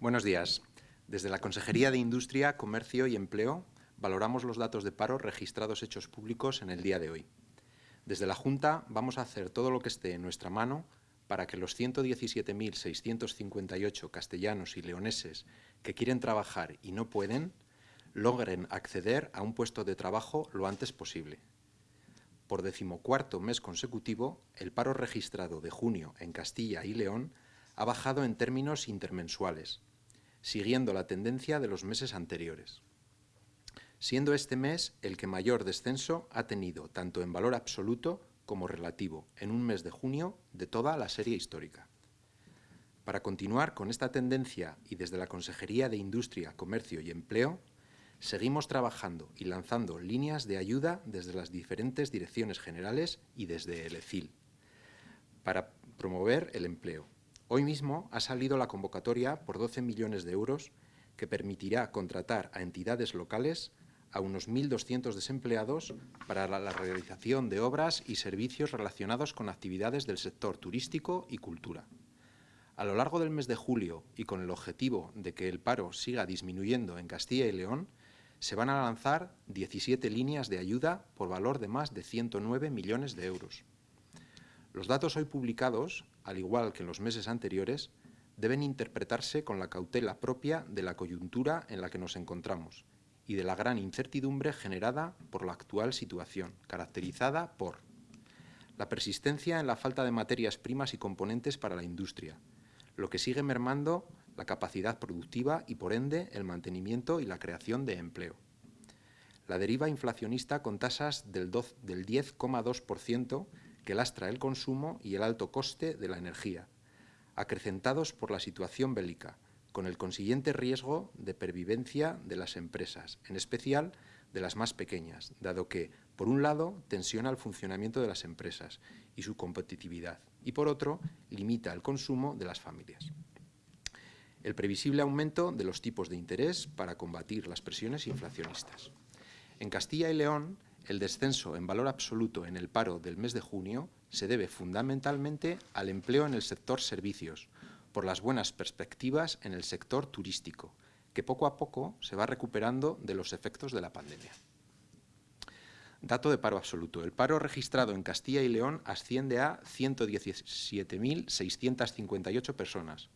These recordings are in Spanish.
Buenos días. Desde la Consejería de Industria, Comercio y Empleo valoramos los datos de paro registrados hechos públicos en el día de hoy. Desde la Junta vamos a hacer todo lo que esté en nuestra mano para que los 117.658 castellanos y leoneses que quieren trabajar y no pueden, logren acceder a un puesto de trabajo lo antes posible. Por decimocuarto mes consecutivo, el paro registrado de junio en Castilla y León ha bajado en términos intermensuales, siguiendo la tendencia de los meses anteriores, siendo este mes el que mayor descenso ha tenido tanto en valor absoluto como relativo en un mes de junio de toda la serie histórica. Para continuar con esta tendencia y desde la Consejería de Industria, Comercio y Empleo, seguimos trabajando y lanzando líneas de ayuda desde las diferentes direcciones generales y desde el ECIL para promover el empleo. Hoy mismo ha salido la convocatoria por 12 millones de euros que permitirá contratar a entidades locales a unos 1.200 desempleados para la realización de obras y servicios relacionados con actividades del sector turístico y cultura. A lo largo del mes de julio y con el objetivo de que el paro siga disminuyendo en Castilla y León, se van a lanzar 17 líneas de ayuda por valor de más de 109 millones de euros. Los datos hoy publicados, al igual que en los meses anteriores, deben interpretarse con la cautela propia de la coyuntura en la que nos encontramos y de la gran incertidumbre generada por la actual situación, caracterizada por la persistencia en la falta de materias primas y componentes para la industria, lo que sigue mermando la capacidad productiva y, por ende, el mantenimiento y la creación de empleo. La deriva inflacionista con tasas del 10,2% que lastra el consumo y el alto coste de la energía, acrecentados por la situación bélica, con el consiguiente riesgo de pervivencia de las empresas, en especial de las más pequeñas, dado que, por un lado, tensiona el funcionamiento de las empresas y su competitividad, y por otro, limita el consumo de las familias el previsible aumento de los tipos de interés para combatir las presiones inflacionistas. En Castilla y León, el descenso en valor absoluto en el paro del mes de junio se debe fundamentalmente al empleo en el sector servicios, por las buenas perspectivas en el sector turístico, que poco a poco se va recuperando de los efectos de la pandemia. Dato de paro absoluto. El paro registrado en Castilla y León asciende a 117.658 personas,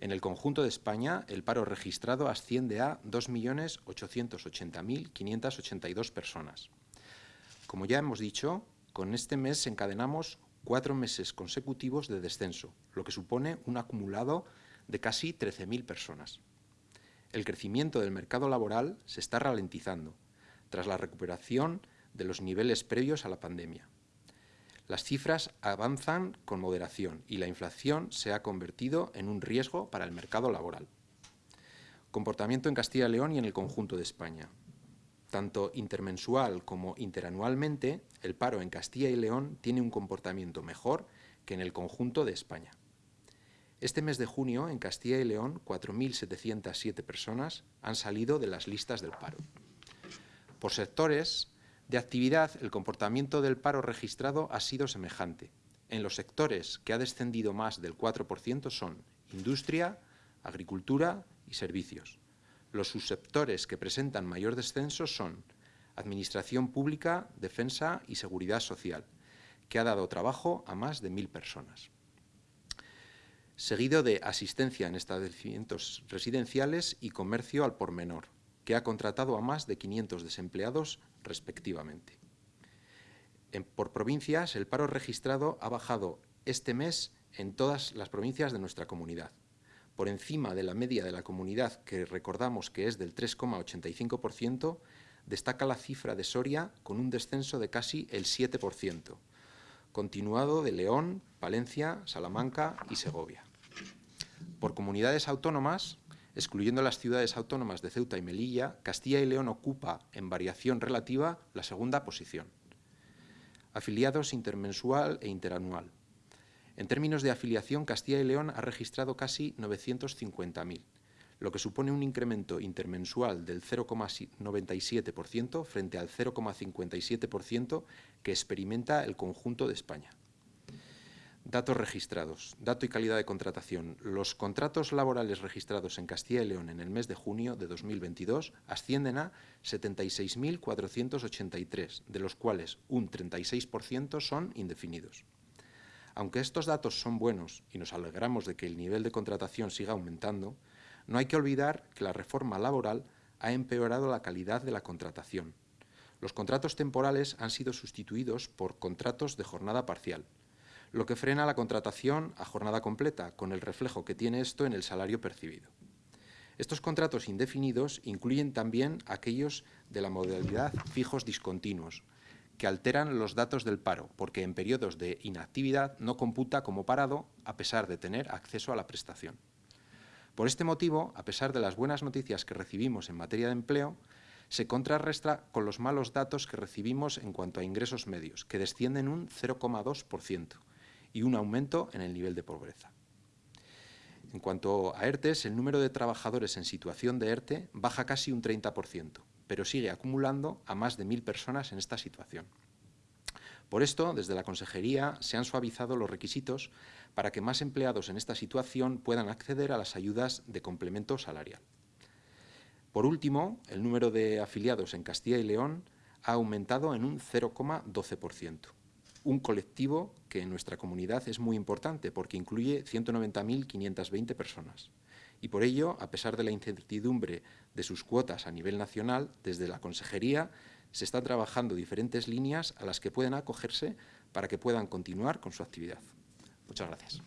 en el conjunto de España, el paro registrado asciende a 2.880.582 personas. Como ya hemos dicho, con este mes encadenamos cuatro meses consecutivos de descenso, lo que supone un acumulado de casi 13.000 personas. El crecimiento del mercado laboral se está ralentizando, tras la recuperación de los niveles previos a la pandemia. Las cifras avanzan con moderación y la inflación se ha convertido en un riesgo para el mercado laboral. Comportamiento en Castilla y León y en el conjunto de España. Tanto intermensual como interanualmente, el paro en Castilla y León tiene un comportamiento mejor que en el conjunto de España. Este mes de junio, en Castilla y León, 4.707 personas han salido de las listas del paro. Por sectores, de actividad, el comportamiento del paro registrado ha sido semejante. En los sectores que ha descendido más del 4% son industria, agricultura y servicios. Los subsectores que presentan mayor descenso son administración pública, defensa y seguridad social, que ha dado trabajo a más de mil personas. Seguido de asistencia en establecimientos residenciales y comercio al por menor, que ha contratado a más de 500 desempleados respectivamente. por provincias, el paro registrado ha bajado este mes en todas las provincias de nuestra comunidad, por encima de la media de la comunidad, que recordamos que es del 3,85%, destaca la cifra de Soria con un descenso de casi el 7%, continuado de León, Palencia, Salamanca y Segovia. Por comunidades autónomas, Excluyendo las ciudades autónomas de Ceuta y Melilla, Castilla y León ocupa, en variación relativa, la segunda posición. Afiliados intermensual e interanual. En términos de afiliación, Castilla y León ha registrado casi 950.000, lo que supone un incremento intermensual del 0,97% frente al 0,57% que experimenta el conjunto de España. Datos registrados. Dato y calidad de contratación. Los contratos laborales registrados en Castilla y León en el mes de junio de 2022 ascienden a 76.483, de los cuales un 36% son indefinidos. Aunque estos datos son buenos y nos alegramos de que el nivel de contratación siga aumentando, no hay que olvidar que la reforma laboral ha empeorado la calidad de la contratación. Los contratos temporales han sido sustituidos por contratos de jornada parcial, lo que frena la contratación a jornada completa, con el reflejo que tiene esto en el salario percibido. Estos contratos indefinidos incluyen también aquellos de la modalidad fijos discontinuos, que alteran los datos del paro, porque en periodos de inactividad no computa como parado a pesar de tener acceso a la prestación. Por este motivo, a pesar de las buenas noticias que recibimos en materia de empleo, se contrarresta con los malos datos que recibimos en cuanto a ingresos medios, que descienden un 0,2%, y un aumento en el nivel de pobreza. En cuanto a ERTES, el número de trabajadores en situación de ERTE baja casi un 30%, pero sigue acumulando a más de mil personas en esta situación. Por esto, desde la Consejería se han suavizado los requisitos para que más empleados en esta situación puedan acceder a las ayudas de complemento salarial. Por último, el número de afiliados en Castilla y León ha aumentado en un 0,12% un colectivo que en nuestra comunidad es muy importante porque incluye 190.520 personas. Y por ello, a pesar de la incertidumbre de sus cuotas a nivel nacional, desde la Consejería se están trabajando diferentes líneas a las que pueden acogerse para que puedan continuar con su actividad. Muchas gracias.